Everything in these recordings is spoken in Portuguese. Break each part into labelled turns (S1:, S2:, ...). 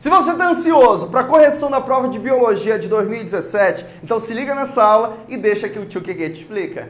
S1: Se você está ansioso para a correção da prova de Biologia de 2017, então se liga nessa aula e deixa que o tio Keke te explica.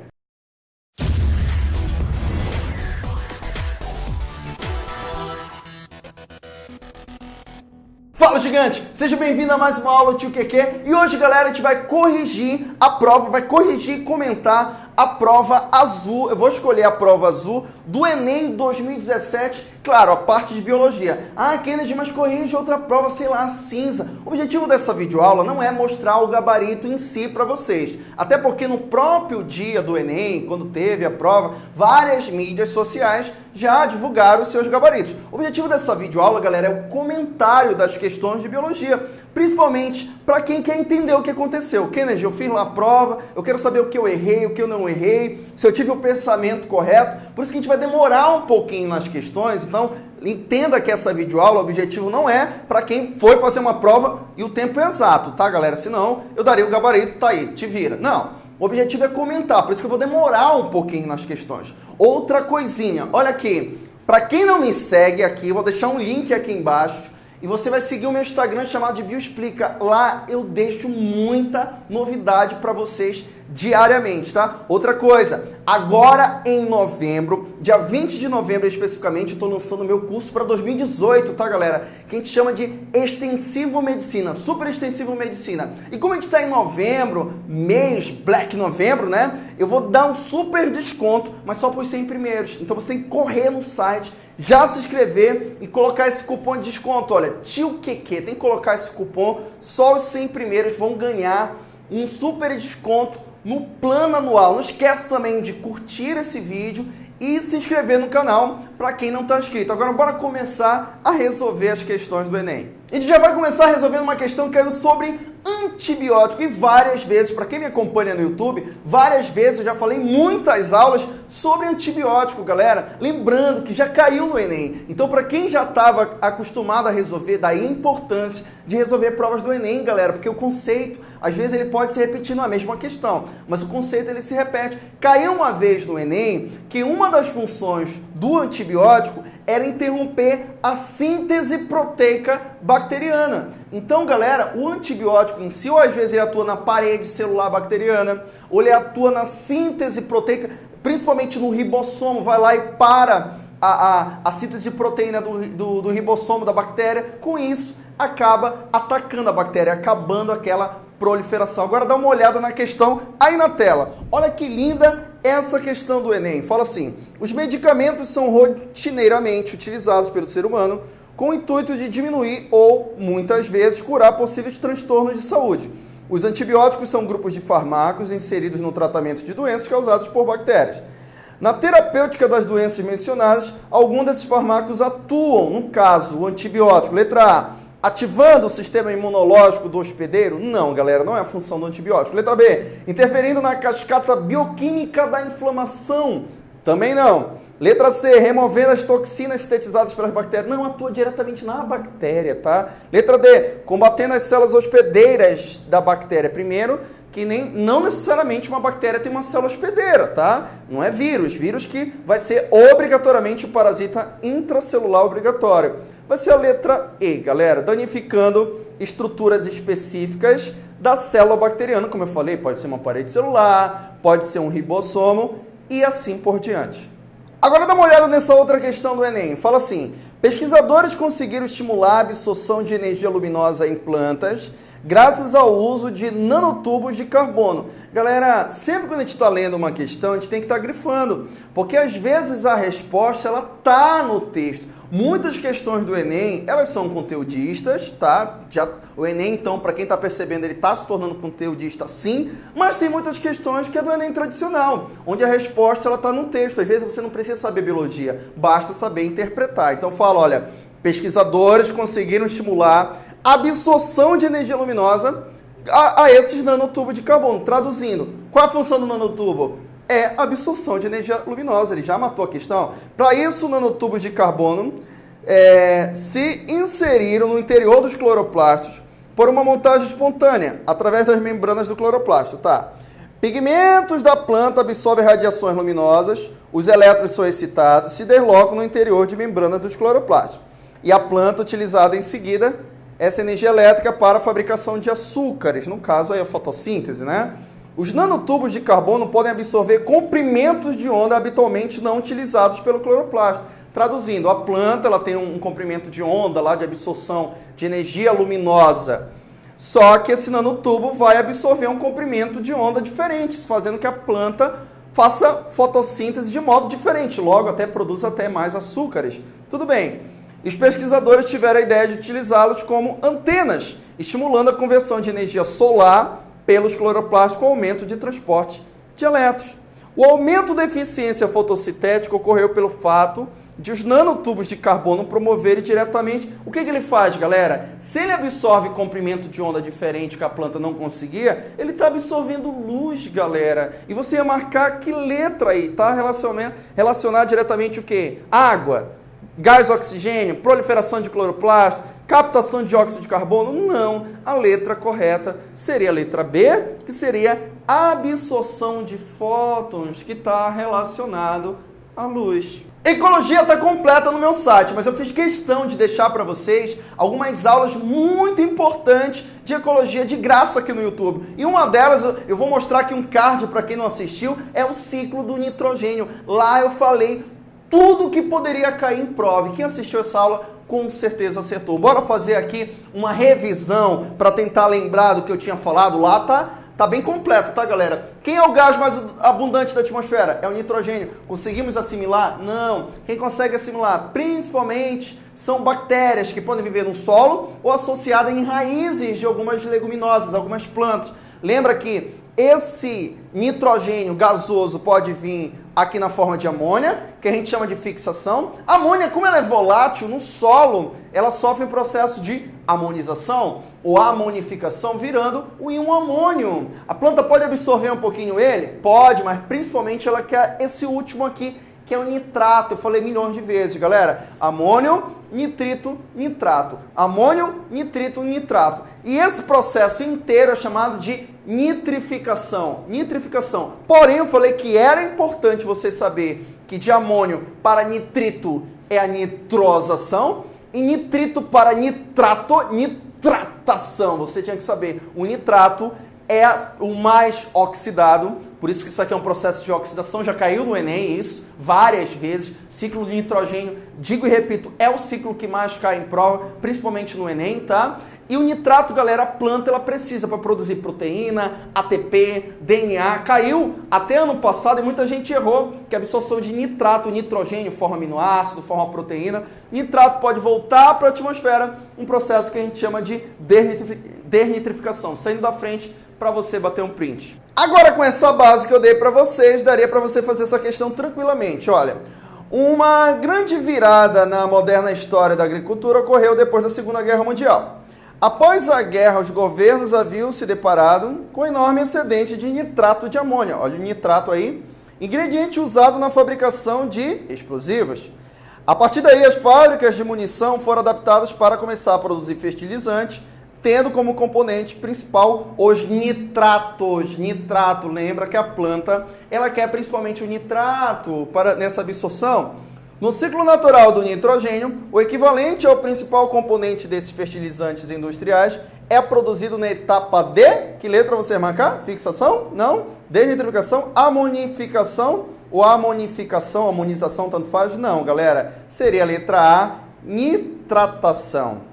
S1: Fala gigante, seja bem-vindo a mais uma aula do Tio Keke e hoje galera a gente vai corrigir a prova, vai corrigir e comentar a prova azul, eu vou escolher a prova azul do Enem 2017, claro, a parte de biologia. Ah, Kennedy, mas corrige outra prova, sei lá, cinza. O objetivo dessa videoaula não é mostrar o gabarito em si para vocês, até porque no próprio dia do Enem, quando teve a prova, várias mídias sociais já divulgaram seus gabaritos. O objetivo dessa videoaula, galera, é o comentário das questões de biologia, principalmente para quem quer entender o que aconteceu. Kennedy, eu fiz lá a prova, eu quero saber o que eu errei, o que eu não errei, se eu tive o pensamento correto. Por isso que a gente vai demorar um pouquinho nas questões, então entenda que essa videoaula, o objetivo não é para quem foi fazer uma prova e o tempo é exato, tá, galera? Senão eu daria o gabarito, tá aí, te vira. Não. O objetivo é comentar, por isso que eu vou demorar um pouquinho nas questões. Outra coisinha, olha aqui. Para quem não me segue aqui, vou deixar um link aqui embaixo e você vai seguir o meu Instagram chamado de Bioexplica. Lá eu deixo muita novidade para vocês diariamente, tá? Outra coisa, agora em novembro, dia 20 de novembro especificamente, eu tô lançando meu curso para 2018, tá, galera? Que a gente chama de Extensivo Medicina, Super Extensivo Medicina. E como a gente tá em novembro, mês Black Novembro, né? Eu vou dar um super desconto, mas só para os 100 primeiros. Então você tem que correr no site já se inscrever e colocar esse cupom de desconto. Olha, tio QQ, tem que colocar esse cupom, só os 100 primeiros vão ganhar um super desconto no plano anual. Não esquece também de curtir esse vídeo e se inscrever no canal para quem não está inscrito. Agora bora começar a resolver as questões do Enem. A gente já vai começar resolvendo uma questão que caiu sobre antibiótico. E várias vezes, para quem me acompanha no YouTube, várias vezes eu já falei muitas aulas sobre antibiótico, galera. Lembrando que já caiu no Enem. Então, para quem já estava acostumado a resolver, daí a importância de resolver provas do Enem, galera, porque o conceito, às vezes ele pode se repetir na mesma questão, mas o conceito ele se repete. Caiu uma vez no Enem que uma das funções do antibiótico era interromper a síntese proteica bacteriana. Então, galera, o antibiótico em si, ou às vezes ele atua na parede celular bacteriana, ou ele atua na síntese proteica, principalmente no ribossomo, vai lá e para a, a, a síntese de proteína do, do, do ribossomo da bactéria. Com isso, acaba atacando a bactéria, acabando aquela proliferação. Agora dá uma olhada na questão aí na tela. Olha que linda essa questão do Enem. Fala assim: os medicamentos são rotineiramente utilizados pelo ser humano com o intuito de diminuir ou, muitas vezes, curar possíveis transtornos de saúde. Os antibióticos são grupos de fármacos inseridos no tratamento de doenças causadas por bactérias. Na terapêutica das doenças mencionadas, alguns desses fármacos atuam, no caso, o antibiótico, letra A, Ativando o sistema imunológico do hospedeiro? Não, galera, não é a função do antibiótico. Letra B, interferindo na cascata bioquímica da inflamação? Também não. Letra C, removendo as toxinas sintetizadas pelas bactérias. Não atua diretamente na bactéria, tá? Letra D, combatendo as células hospedeiras da bactéria. Primeiro, que nem, não necessariamente uma bactéria tem uma célula hospedeira, tá? Não é vírus. Vírus que vai ser obrigatoriamente o parasita intracelular obrigatório. Vai ser a letra E, galera, danificando estruturas específicas da célula bacteriana, como eu falei, pode ser uma parede celular, pode ser um ribossomo e assim por diante. Agora dá uma olhada nessa outra questão do Enem. Fala assim, pesquisadores conseguiram estimular a absorção de energia luminosa em plantas graças ao uso de nanotubos de carbono. Galera, sempre quando a gente está lendo uma questão, a gente tem que estar tá grifando, porque às vezes a resposta ela tá no texto. Muitas questões do Enem, elas são conteudistas, tá? Já, o Enem, então, para quem está percebendo, ele está se tornando conteudista sim, mas tem muitas questões que é do Enem tradicional, onde a resposta ela está no texto. Às vezes você não precisa saber biologia, basta saber interpretar. Então fala, olha, pesquisadores conseguiram estimular absorção de energia luminosa a, a esses nanotubos de carbono. Traduzindo, qual é a função do nanotubo? É absorção de energia luminosa, ele já matou a questão. Para isso, nanotubos de carbono é, se inseriram no interior dos cloroplastos por uma montagem espontânea, através das membranas do cloroplasto, tá? Pigmentos da planta absorvem radiações luminosas, os elétrons são excitados, se deslocam no interior de membranas dos cloroplastos. E a planta utilizada em seguida essa energia elétrica para a fabricação de açúcares, no caso aí a fotossíntese, né? Os nanotubos de carbono podem absorver comprimentos de onda habitualmente não utilizados pelo cloroplasto. Traduzindo, a planta ela tem um comprimento de onda lá de absorção de energia luminosa. Só que esse nanotubo vai absorver um comprimento de onda diferente, fazendo que a planta faça fotossíntese de modo diferente, logo até produz até mais açúcares. Tudo bem. Os pesquisadores tiveram a ideia de utilizá-los como antenas, estimulando a conversão de energia solar pelos cloroplastos com aumento de transporte de elétrons. O aumento da eficiência fotossintética ocorreu pelo fato de os nanotubos de carbono promoverem diretamente. O que, que ele faz, galera? Se ele absorve comprimento de onda diferente que a planta não conseguia, ele está absorvendo luz, galera. E você ia marcar que letra aí, tá? Relacionar, relacionar diretamente o quê? Água, gás oxigênio, proliferação de cloroplasto, captação de dióxido de carbono? Não. A letra correta seria a letra B, que seria absorção de fótons, que está relacionado à luz. Ecologia está completa no meu site, mas eu fiz questão de deixar para vocês algumas aulas muito importantes de ecologia de graça aqui no YouTube. E uma delas, eu vou mostrar aqui um card para quem não assistiu, é o ciclo do nitrogênio. Lá eu falei tudo que poderia cair em prova. E quem assistiu essa aula com certeza acertou. Bora fazer aqui uma revisão para tentar lembrar do que eu tinha falado lá, tá? Tá bem completo, tá, galera? Quem é o gás mais abundante da atmosfera? É o nitrogênio. Conseguimos assimilar? Não. Quem consegue assimilar? Principalmente são bactérias que podem viver no solo ou associadas em raízes de algumas leguminosas, algumas plantas. Lembra que esse nitrogênio gasoso pode vir aqui na forma de amônia, que a gente chama de fixação. A amônia, como ela é volátil no solo, ela sofre um processo de amonização ou amonificação, virando íon amônio. A planta pode absorver um pouquinho ele? Pode, mas principalmente ela quer esse último aqui, que é o nitrato. Eu falei milhões de vezes, galera. Amônio, nitrito, nitrato. Amônio, nitrito, nitrato. E esse processo inteiro é chamado de nitrificação. Nitrificação. Porém, eu falei que era importante você saber que de amônio para nitrito é a nitrosação e nitrito para nitrato, nitratação. Você tinha que saber. O nitrato o mais oxidado, por isso que isso aqui é um processo de oxidação, já caiu no Enem isso várias vezes. Ciclo de nitrogênio, digo e repito, é o ciclo que mais cai em prova, principalmente no Enem, tá? E o nitrato, galera, a planta ela precisa para produzir proteína, ATP, DNA. Caiu até ano passado e muita gente errou que a absorção de nitrato, nitrogênio, forma aminoácido, forma proteína. Nitrato pode voltar para a atmosfera, um processo que a gente chama de desnitrificação, saindo da frente para você bater um print. Agora com essa base que eu dei para vocês, daria para você fazer essa questão tranquilamente. Olha, uma grande virada na moderna história da agricultura ocorreu depois da Segunda Guerra Mundial. Após a guerra, os governos haviam se deparado com enorme excedente de nitrato de amônia. Olha o nitrato aí, ingrediente usado na fabricação de explosivos. A partir daí, as fábricas de munição foram adaptadas para começar a produzir fertilizantes, tendo como componente principal os nitratos. Nitrato, lembra que a planta ela quer principalmente o nitrato para nessa absorção. No ciclo natural do nitrogênio, o equivalente ao principal componente desses fertilizantes industriais é produzido na etapa D. Que letra você marcar? Fixação? Não. Desnitrificação? Amonificação? Ou amonificação, amonização, tanto faz? Não, galera. Seria a letra A, nitratação.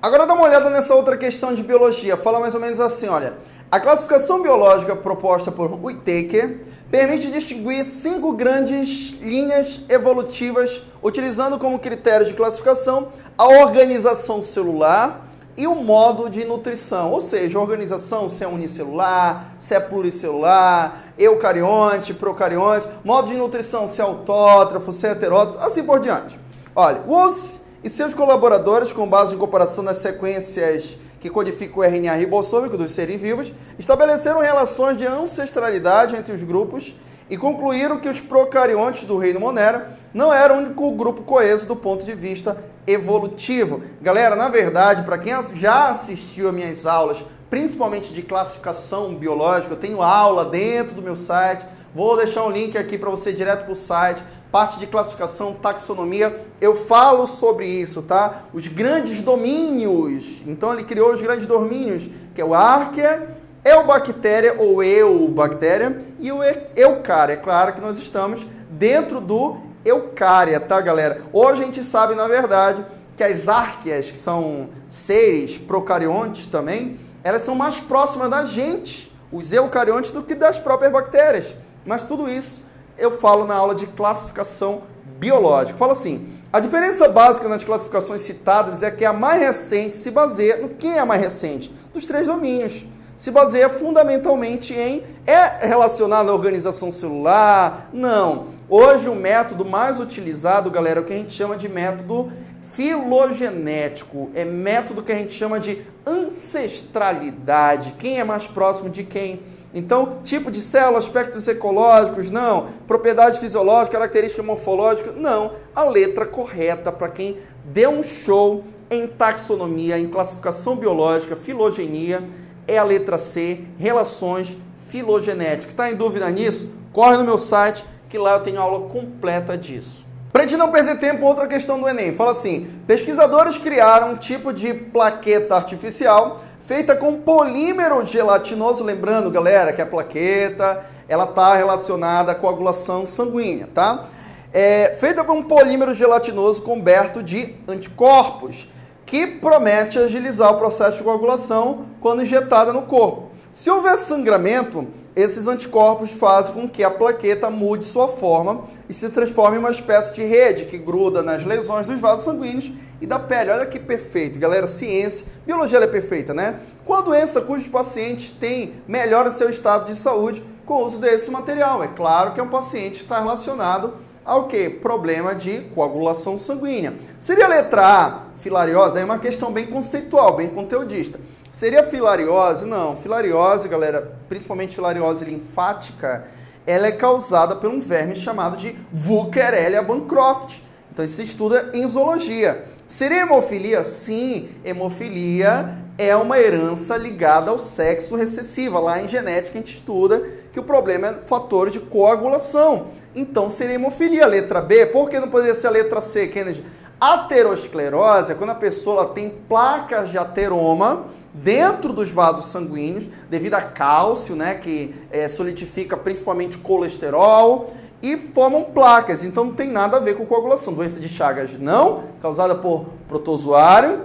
S1: Agora dá uma olhada nessa outra questão de biologia. Fala mais ou menos assim, olha. A classificação biológica proposta por Whittaker permite distinguir cinco grandes linhas evolutivas, utilizando como critério de classificação a organização celular e o modo de nutrição, ou seja, organização se é unicelular, se é pluricelular, eucarionte, procarionte, modo de nutrição se é autótrofo, se é heterótrofo, assim por diante. Olha, Woose e seus colaboradores, com base em comparação das sequências que codifica o RNA ribossômico dos seres vivos, estabeleceram relações de ancestralidade entre os grupos e concluíram que os procariontes do reino Monera não eram o único grupo coeso do ponto de vista evolutivo. Galera, na verdade, para quem já assistiu a minhas aulas, principalmente de classificação biológica, eu tenho aula dentro do meu site, vou deixar um link aqui para você direto para o site, parte de classificação, taxonomia, eu falo sobre isso, tá? Os grandes domínios. Então ele criou os grandes domínios, que é o Arquea, Eubactéria ou Eubactéria e o Eucária. É claro que nós estamos dentro do Eucária, tá, galera? Hoje a gente sabe, na verdade, que as árqueas, que são seres procariontes também, elas são mais próximas da gente, os eucariontes, do que das próprias bactérias. Mas tudo isso eu falo na aula de classificação biológica. Fala assim, a diferença básica nas classificações citadas é que a mais recente se baseia no que é a mais recente? Dos três domínios. Se baseia fundamentalmente em é relacionado à organização celular? Não. Hoje o método mais utilizado, galera, é o que a gente chama de método filogenético. É método que a gente chama de ancestralidade. Quem é mais próximo de quem? Então, tipo de célula, aspectos ecológicos, não. Propriedade fisiológica, característica morfológica, não. A letra correta para quem deu um show em taxonomia, em classificação biológica, filogenia, é a letra C, relações filogenéticas. Está em dúvida nisso? Corre no meu site que lá eu tenho aula completa disso. Para gente não perder tempo, outra questão do Enem. Fala assim: pesquisadores criaram um tipo de plaqueta artificial feita com polímero gelatinoso, lembrando, galera, que a plaqueta ela está relacionada à coagulação sanguínea, tá? É, feita com um polímero gelatinoso coberto de anticorpos, que promete agilizar o processo de coagulação quando injetada no corpo. Se houver sangramento, esses anticorpos fazem com que a plaqueta mude sua forma e se transforme em uma espécie de rede que gruda nas lesões dos vasos sanguíneos e da pele. Olha que perfeito, galera. Ciência, biologia é perfeita, né? Com a doença cujos pacientes têm melhora seu estado de saúde com o uso desse material. É claro que é um paciente que está relacionado ao que? Problema de coagulação sanguínea. Seria a letra A, filariose? É uma questão bem conceitual, bem conteudista. Seria filariose? Não. Filariose, galera, principalmente filariose linfática, ela é causada por um verme chamado de Vuckerelia bancroft. Então isso se estuda em zoologia. Seria hemofilia? Sim, hemofilia é uma herança ligada ao sexo recessiva. Lá em genética a gente estuda que o problema é fatores de coagulação. Então seria hemofilia. Letra B, por que não poderia ser a letra C, Kennedy? Aterosclerose é quando a pessoa tem placas de ateroma dentro dos vasos sanguíneos, devido a cálcio, né, que é, solidifica principalmente colesterol e formam placas. Então não tem nada a ver com coagulação. Doença de Chagas não, causada por protozoário,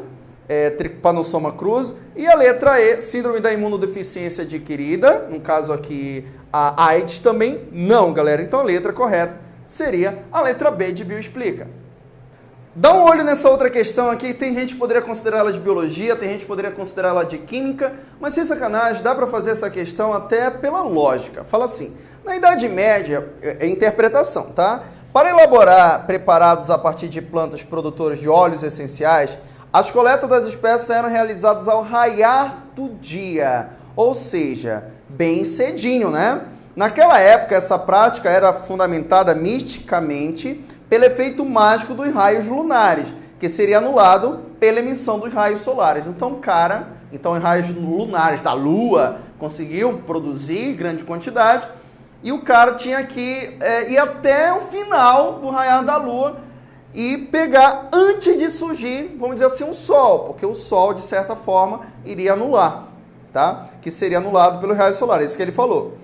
S1: é, Trypanosoma cruzi. E a letra E, síndrome da imunodeficiência adquirida, no caso aqui a AIDS também não, galera. Então a letra correta seria a letra B de bioexplica. Dá um olho nessa outra questão aqui. Tem gente que poderia considerar ela de biologia, tem gente que poderia considerar ela de química, mas sem sacanagem, dá para fazer essa questão até pela lógica. Fala assim: na Idade Média, é, é interpretação, tá? Para elaborar preparados a partir de plantas produtoras de óleos essenciais, as coletas das espécies eram realizadas ao raiar do dia, ou seja, bem cedinho, né? Naquela época, essa prática era fundamentada misticamente pelo efeito mágico dos raios lunares, que seria anulado pela emissão dos raios solares. Então, cara, então em raios lunares da Lua conseguiu produzir grande quantidade e o cara tinha que é, ir até o final do raiar da Lua e pegar antes de surgir, vamos dizer assim, um Sol, porque o Sol, de certa forma, iria anular, tá? Que seria anulado pelo raio solar, isso que ele falou.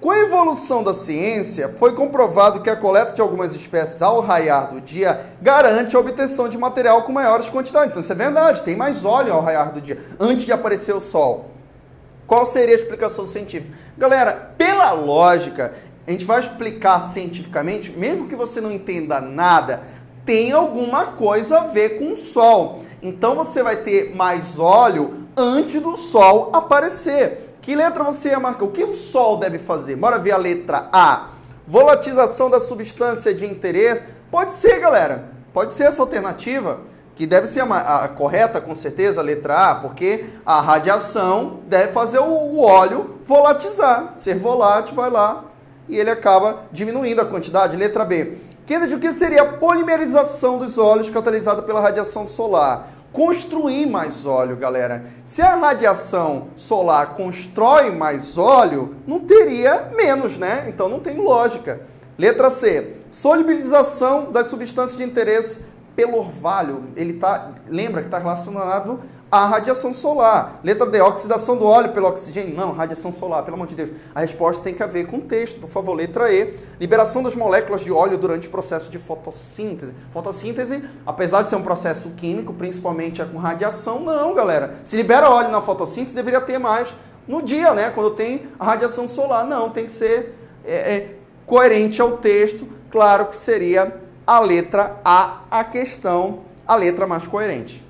S1: Com a evolução da ciência, foi comprovado que a coleta de algumas espécies ao raiar do dia garante a obtenção de material com maiores quantidades. Então, isso é verdade, tem mais óleo ao raiar do dia, antes de aparecer o sol. Qual seria a explicação científica? Galera, pela lógica, a gente vai explicar cientificamente, mesmo que você não entenda nada, tem alguma coisa a ver com o sol. Então, você vai ter mais óleo antes do sol aparecer. Que letra você ia marcar? O que o Sol deve fazer? Bora ver a letra A. Volatização da substância de interesse. Pode ser, galera. Pode ser essa alternativa, que deve ser a, a correta, com certeza, a letra A, porque a radiação deve fazer o, o óleo volatizar. Ser volátil, vai lá e ele acaba diminuindo a quantidade. Letra B. Kennedy, o que seria a polimerização dos óleos catalisada pela radiação solar? Construir mais óleo, galera. Se a radiação solar constrói mais óleo, não teria menos, né? Então não tem lógica. Letra C, solubilização das substâncias de interesse pelo orvalho. Ele tá, lembra que está relacionado à radiação solar. Letra D, oxidação do óleo pelo oxigênio. Não, radiação solar, pelo amor de Deus. A resposta tem que ver com o texto, por favor. Letra E, liberação das moléculas de óleo durante o processo de fotossíntese. Fotossíntese, apesar de ser um processo químico, principalmente é com radiação, não, galera. Se libera óleo na fotossíntese, deveria ter mais no dia, né? Quando tem a radiação solar. Não, tem que ser é, é, coerente ao texto. Claro que seria a letra A a questão, a letra mais coerente.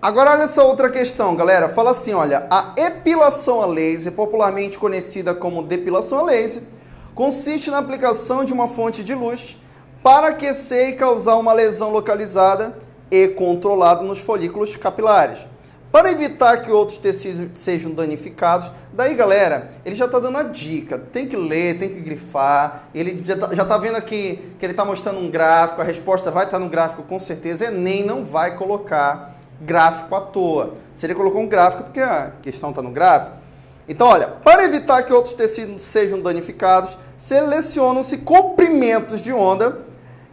S1: Agora olha essa outra questão, galera. Fala assim, olha, a epilação a laser, popularmente conhecida como depilação a laser, consiste na aplicação de uma fonte de luz para aquecer e causar uma lesão localizada e controlada nos folículos capilares. Para evitar que outros tecidos sejam danificados, daí galera, ele já está dando a dica, tem que ler, tem que grifar, ele já está tá vendo aqui que ele está mostrando um gráfico, a resposta vai estar tá no gráfico com certeza, Enem não vai colocar gráfico à toa. Se ele colocou um gráfico, porque a questão está no gráfico. Então, olha, para evitar que outros tecidos sejam danificados, selecionam-se comprimentos de onda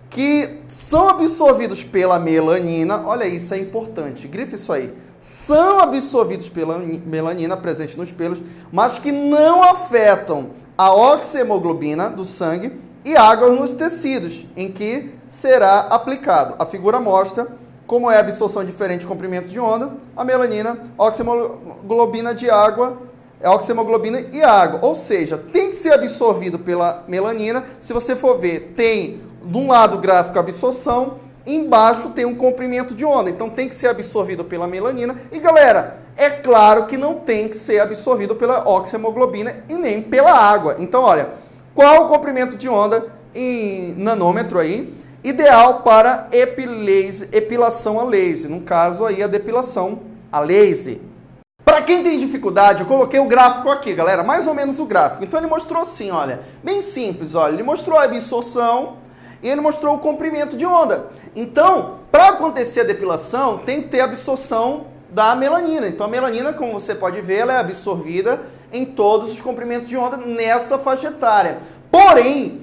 S1: que são absorvidos pela melanina. Olha, isso é importante. Grife isso aí. São absorvidos pela melanina presente nos pelos, mas que não afetam a oxihemoglobina do sangue e água nos tecidos em que será aplicado. A figura mostra como é a absorção diferente de comprimentos de onda, a melanina, oxihemoglobina de água, é oxihemoglobina e água. Ou seja, tem que ser absorvido pela melanina. Se você for ver, tem de um lado gráfico absorção, embaixo tem um comprimento de onda. Então tem que ser absorvido pela melanina. E galera, é claro que não tem que ser absorvido pela oxihemoglobina e nem pela água. Então olha, qual o comprimento de onda em nanômetro aí? Ideal para epilase, epilação a laser, no caso aí a depilação a laser. Para quem tem dificuldade, eu coloquei o gráfico aqui, galera, mais ou menos o gráfico. Então ele mostrou assim, olha, bem simples, olha, ele mostrou a absorção e ele mostrou o comprimento de onda. Então, para acontecer a depilação, tem que ter absorção da melanina. Então a melanina, como você pode ver, ela é absorvida em todos os comprimentos de onda nessa faixa etária. Porém,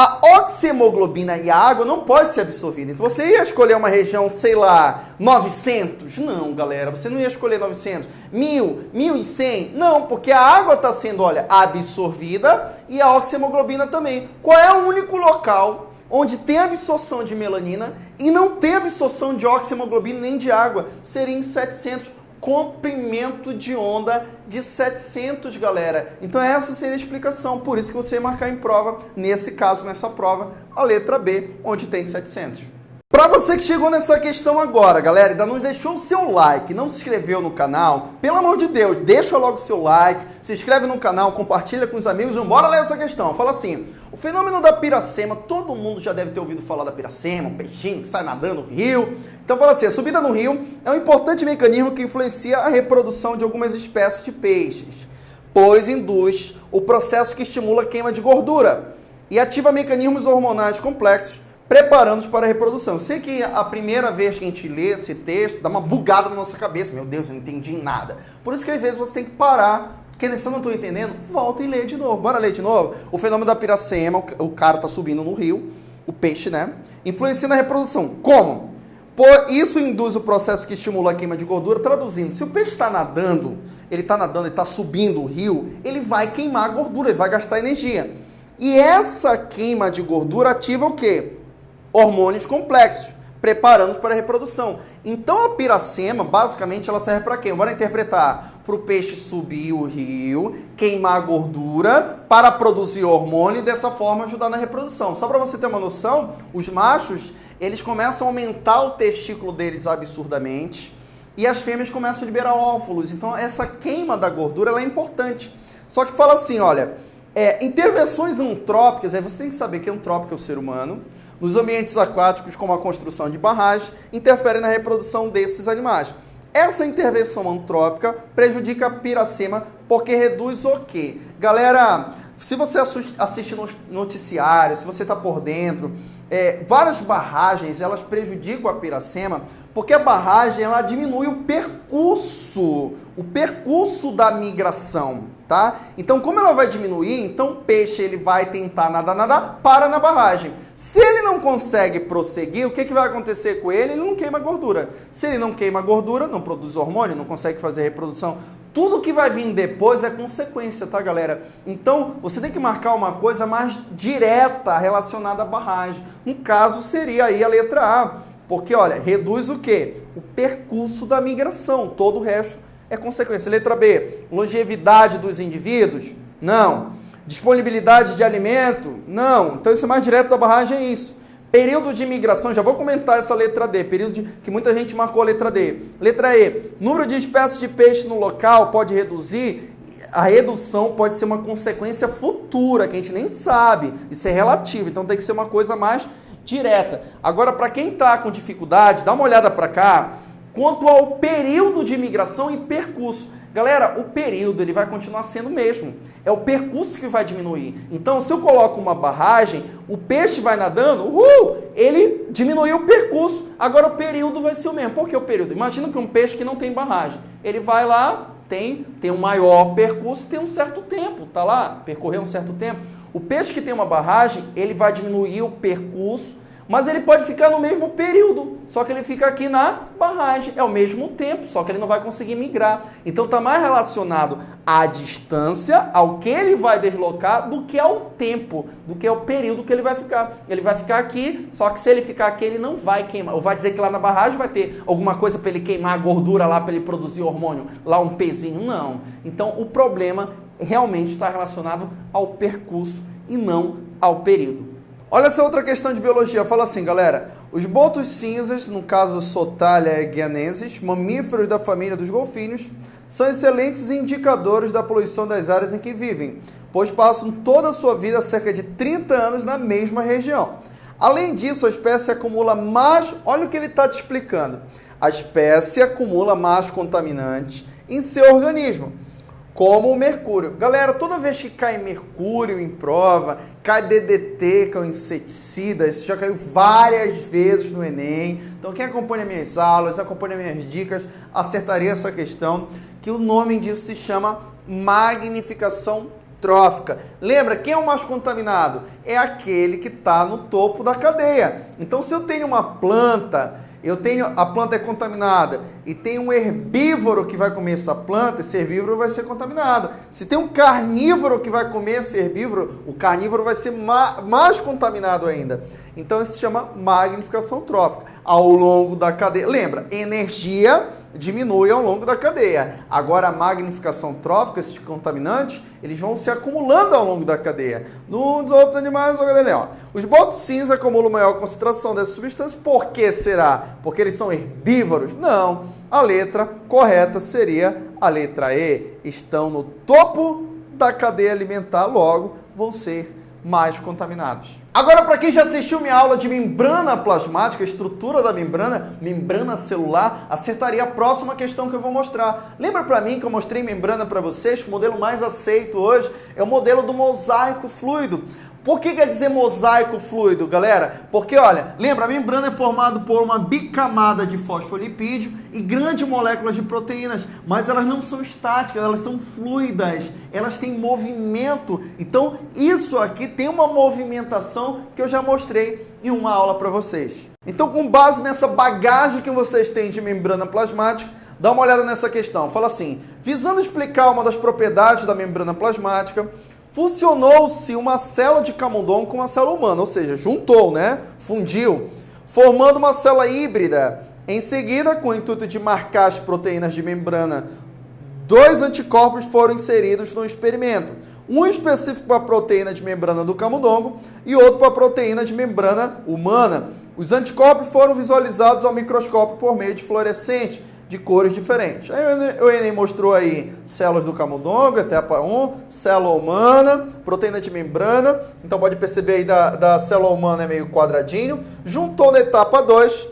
S1: a oxihemoglobina e a água não pode ser absorvida. Então você ia escolher uma região, sei lá, 900? Não, galera, você não ia escolher 900. 1000, 1100? Não, porque a água está sendo, olha, absorvida e a oxihemoglobina também. Qual é o único local onde tem absorção de melanina e não tem absorção de oxihemoglobina nem de água? Seria em 700 comprimento de onda de 700, galera. Então essa seria a explicação, por isso que você ia marcar em prova, nesse caso, nessa prova, a letra B, onde tem 700. Para você que chegou nessa questão agora, galera, ainda não deixou o seu like, não se inscreveu no canal, pelo amor de Deus, deixa logo o seu like, se inscreve no canal, compartilha com os amigos e bora ler essa questão. Fala assim, o fenômeno da piracema, todo mundo já deve ter ouvido falar da piracema, um peixinho que sai nadando no rio. Então fala assim, a subida no rio é um importante mecanismo que influencia a reprodução de algumas espécies de peixes, pois induz o processo que estimula a queima de gordura e ativa mecanismos hormonais complexos preparando-nos para a reprodução. Eu sei que a primeira vez que a gente lê esse texto, dá uma bugada na nossa cabeça. Meu Deus, eu não entendi nada. Por isso que às vezes você tem que parar. Porque se eu não estou entendendo, volta e lê de novo. Bora ler de novo? O fenômeno da piracema, o cara está subindo no rio, o peixe, né? Influencia na reprodução. Como? Por isso induz o processo que estimula a queima de gordura. Traduzindo, se o peixe está nadando, ele está nadando, ele está subindo o rio, ele vai queimar a gordura, ele vai gastar energia. E essa queima de gordura ativa o quê? Hormônios complexos, preparando para a reprodução. Então a piracema, basicamente, ela serve para quê? Bora interpretar. Para o peixe subir o rio, queimar a gordura para produzir hormônio e dessa forma ajudar na reprodução. Só para você ter uma noção, os machos, eles começam a aumentar o testículo deles absurdamente e as fêmeas começam a liberar óvulos. Então essa queima da gordura é importante. Só que fala assim, olha, é, intervenções antrópicas, aí você tem que saber que antrópico é o ser humano, nos ambientes aquáticos, como a construção de barragens, interferem na reprodução desses animais. Essa intervenção antrópica prejudica a piracema porque reduz o quê? Galera, se você assiste noticiário, se você está por dentro, é, várias barragens elas prejudicam a piracema Porque a barragem ela diminui o percurso, o percurso da migração, tá? Então, como ela vai diminuir, então o peixe ele vai tentar nadar, nadar, para na barragem. Se ele não consegue prosseguir, o que, que vai acontecer com ele? Ele não queima gordura. Se ele não queima gordura, não produz hormônio, não consegue fazer reprodução, tudo que vai vir depois é consequência, tá, galera? Então, você tem que marcar uma coisa mais direta relacionada à barragem. Um caso seria aí a letra A. Porque, olha, reduz o quê? O percurso da migração. Todo o resto é consequência. Letra B, longevidade dos indivíduos? Não. Disponibilidade de alimento? Não. Então, isso é mais direto da barragem, é isso. Período de migração, já vou comentar essa letra D, período de, que muita gente marcou a letra D. Letra E, número de espécies de peixe no local pode reduzir, a redução pode ser uma consequência futura, que a gente nem sabe, isso é relativo, então tem que ser uma coisa mais direta. Agora, para quem está com dificuldade, dá uma olhada para cá, quanto ao período de migração e percurso. Galera, o período ele vai continuar sendo o mesmo. É o percurso que vai diminuir. Então, se eu coloco uma barragem, o peixe vai nadando, uhul, ele diminuiu o percurso. Agora o período vai ser o mesmo. Por que o período? Imagina que um peixe que não tem barragem, ele vai lá, tem, tem um maior percurso, tem um certo tempo, tá lá, percorreu um certo tempo. O peixe que tem uma barragem, ele vai diminuir o percurso mas ele pode ficar no mesmo período, só que ele fica aqui na barragem. É o mesmo tempo, só que ele não vai conseguir migrar. Então está mais relacionado à distância, ao que ele vai deslocar, do que ao tempo, do que ao período que ele vai ficar. Ele vai ficar aqui, só que se ele ficar aqui, ele não vai queimar. Ou vai dizer que lá na barragem vai ter alguma coisa para ele queimar a gordura lá, para ele produzir hormônio, lá um pezinho. Não. Então o problema realmente está relacionado ao percurso e não ao período. Olha essa outra questão de biologia. Fala assim, galera. Os botos cinzas, no caso Sotalia guianensis, mamíferos da família dos golfinhos, são excelentes indicadores da poluição das áreas em que vivem, pois passam toda a sua vida, cerca de 30 anos, na mesma região. Além disso, a espécie acumula mais. Olha o que ele está te explicando. A espécie acumula mais contaminantes em seu organismo como o mercúrio. Galera, toda vez que cai mercúrio em prova, cai DDT, que é um inseticida, isso já caiu várias vezes no Enem. Então, quem acompanha minhas aulas, acompanha minhas dicas, acertaria essa questão, que o nome disso se chama magnificação trófica. Lembra, quem é o mais contaminado? É aquele que está no topo da cadeia. Então, se eu tenho uma planta eu tenho a planta é contaminada e tem um herbívoro que vai comer essa planta, esse herbívoro vai ser contaminado. Se tem um carnívoro que vai comer esse herbívoro, o carnívoro vai ser ma mais contaminado ainda. Então isso se chama magnificação trófica. Ao longo da cadeia, lembra, energia diminui ao longo da cadeia. Agora, a magnificação trófica, esses contaminantes, eles vão se acumulando ao longo da cadeia. Nos outros animais, ó, os botos cinza acumulam maior concentração dessas substâncias. Por que será? Porque eles são herbívoros? Não. A letra correta seria a letra E. Estão no topo da cadeia alimentar, logo vão ser mais contaminados. Agora, para quem já assistiu minha aula de membrana plasmática, estrutura da membrana, membrana celular, acertaria a próxima questão que eu vou mostrar. Lembra para mim que eu mostrei membrana para vocês, o modelo mais aceito hoje é o modelo do mosaico fluido. Por que quer dizer mosaico fluido, galera? Porque, olha, lembra, a membrana é formada por uma bicamada de fosfolipídio e grandes moléculas de proteínas, mas elas não são estáticas, elas são fluidas, elas têm movimento. Então, isso aqui tem uma movimentação que eu já mostrei em uma aula para vocês. Então, com base nessa bagagem que vocês têm de membrana plasmática, dá uma olhada nessa questão. Fala assim: visando explicar uma das propriedades da membrana plasmática, Funcionou-se uma célula de camundongo com uma célula humana, ou seja, juntou, né? Fundiu, formando uma célula híbrida. Em seguida, com o intuito de marcar as proteínas de membrana, dois anticorpos foram inseridos no experimento. Um específico para a proteína de membrana do camundongo e outro para a proteína de membrana humana. Os anticorpos foram visualizados ao microscópio por meio de fluorescente, de cores diferentes. Aí o Enem mostrou aí células do camundongo, etapa 1, célula humana, proteína de membrana. Então pode perceber aí da, da célula humana é meio quadradinho. Juntou na etapa 2,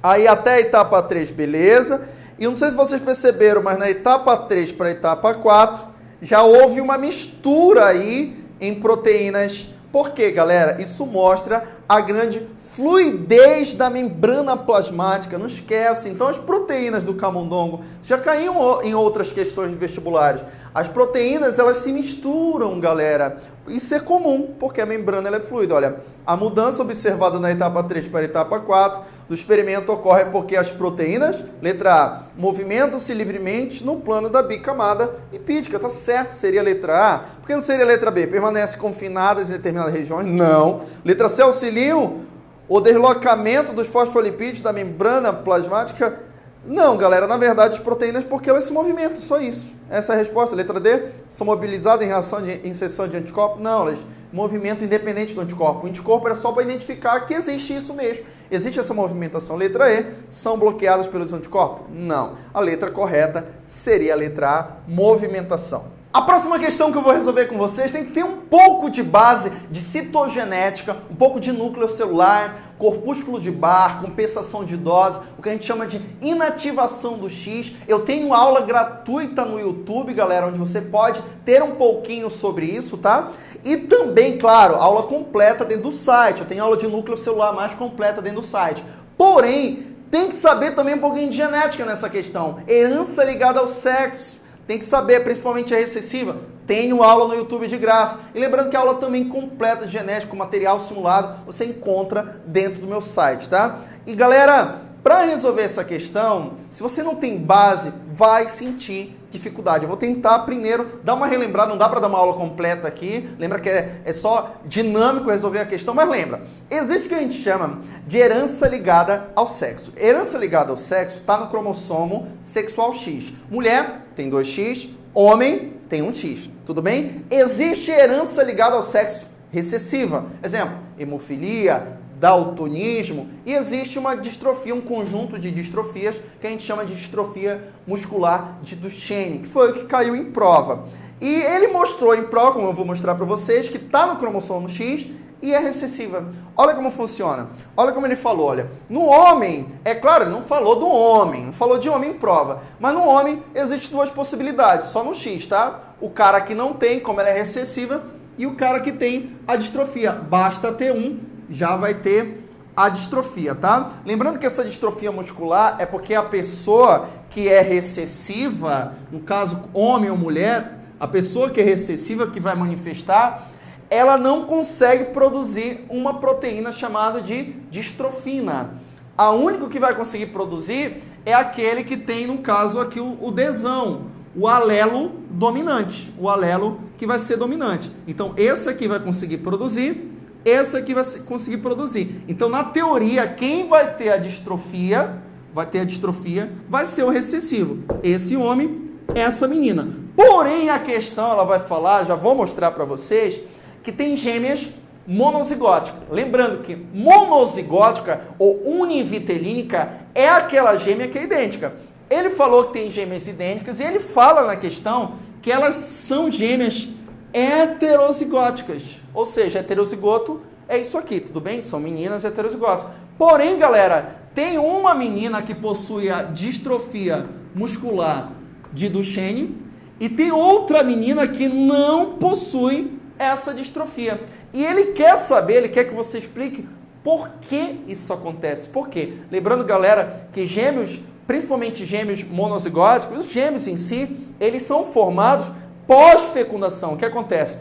S1: aí até a etapa 3, beleza. E não sei se vocês perceberam, mas na etapa 3 para a etapa 4, já houve uma mistura aí em proteínas. Por quê, galera? Isso mostra a grande fluidez da membrana plasmática, não esquece. Então, as proteínas do camundongo já caíam em outras questões vestibulares. As proteínas, elas se misturam, galera. Isso é comum, porque a membrana é fluida. Olha, a mudança observada na etapa 3 para a etapa 4 do experimento ocorre porque as proteínas, letra A, movimentam-se livremente no plano da bicamada lipídica. Tá certo, seria letra A. Por que não seria letra B? Permanece confinadas em determinadas regiões? Não. Letra C, auxiliam o deslocamento dos fosfolipídios da membrana plasmática? Não, galera, na verdade, as proteínas, porque elas se movimentam, só isso. Essa é a resposta. Letra D, são mobilizadas em reação de inserção de anticorpo? Não, elas movimento independente do anticorpo. O anticorpo é só para identificar que existe isso mesmo. Existe essa movimentação. Letra E, são bloqueadas pelos anticorpos? Não. A letra correta seria a letra A, movimentação. A próxima questão que eu vou resolver com vocês tem que ter um pouco de base de citogenética, um pouco de núcleo celular, corpúsculo de Bar, compensação de dose, o que a gente chama de inativação do X. Eu tenho aula gratuita no YouTube, galera, onde você pode ter um pouquinho sobre isso, tá? E também, claro, aula completa dentro do site. Eu tenho aula de núcleo celular mais completa dentro do site. Porém, tem que saber também um pouquinho de genética nessa questão. Herança ligada ao sexo tem que saber, principalmente a recessiva. Tenho aula no YouTube de graça. E lembrando que a aula também completa de genética, material simulado, você encontra dentro do meu site, tá? E galera, para resolver essa questão, se você não tem base, vai sentir dificuldade. Eu vou tentar primeiro dar uma relembrada, não dá para dar uma aula completa aqui. Lembra que é, é só dinâmico resolver a questão, mas lembra, existe o que a gente chama de herança ligada ao sexo. Herança ligada ao sexo está no cromossomo sexual X. Mulher tem 2X, homem tem um X. Tudo bem? Existe herança ligada ao sexo recessiva. Exemplo, hemofilia, daltonismo, e existe uma distrofia, um conjunto de distrofias que a gente chama de distrofia muscular de Duchenne, que foi o que caiu em prova. E ele mostrou em prova, como eu vou mostrar para vocês, que está no cromossomo X e é recessiva. Olha como funciona. Olha como ele falou, olha. No homem, é claro, não falou do homem, não falou de homem em prova, mas no homem existem duas possibilidades, só no X, tá? O cara que não tem, como ela é recessiva, e o cara que tem a distrofia. Basta ter um já vai ter a distrofia, tá? Lembrando que essa distrofia muscular é porque a pessoa que é recessiva, no caso homem ou mulher, a pessoa que é recessiva que vai manifestar, ela não consegue produzir uma proteína chamada de distrofina. A único que vai conseguir produzir é aquele que tem, no caso aqui, o desão, o alelo dominante, o alelo que vai ser dominante. Então, esse aqui vai conseguir produzir essa que vai conseguir produzir. Então, na teoria, quem vai ter a distrofia, vai ter a distrofia, vai ser o recessivo. Esse homem, essa menina. Porém, a questão, ela vai falar, já vou mostrar para vocês, que tem gêmeas monozigóticas. Lembrando que monozigótica ou univitelínica é aquela gêmea que é idêntica. Ele falou que tem gêmeas idênticas e ele fala na questão que elas são gêmeas heterozigóticas. Ou seja, heterozigoto é isso aqui, tudo bem? São meninas heterozigotas. Porém, galera, tem uma menina que possui a distrofia muscular de Duchenne e tem outra menina que não possui essa distrofia. E ele quer saber, ele quer que você explique por que isso acontece. Por quê? Lembrando, galera, que gêmeos, principalmente gêmeos monozigóticos, os gêmeos em si, eles são formados pós-fecundação. O que acontece?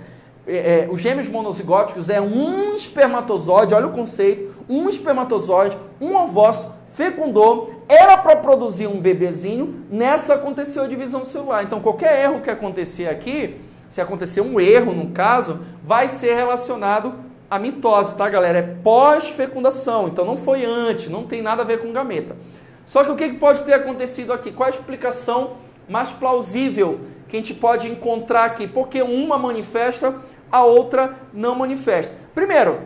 S1: É, é, os gêmeos monozigóticos é um espermatozoide, olha o conceito, um espermatozoide, um ovócito, fecundou, era para produzir um bebezinho, nessa aconteceu a divisão celular. Então, qualquer erro que acontecer aqui, se acontecer um erro no caso, vai ser relacionado à mitose, tá, galera? É pós-fecundação, então não foi antes, não tem nada a ver com gameta. Só que o que pode ter acontecido aqui? Qual a explicação mais plausível que a gente pode encontrar aqui, porque uma manifesta, a outra não manifesta. Primeiro,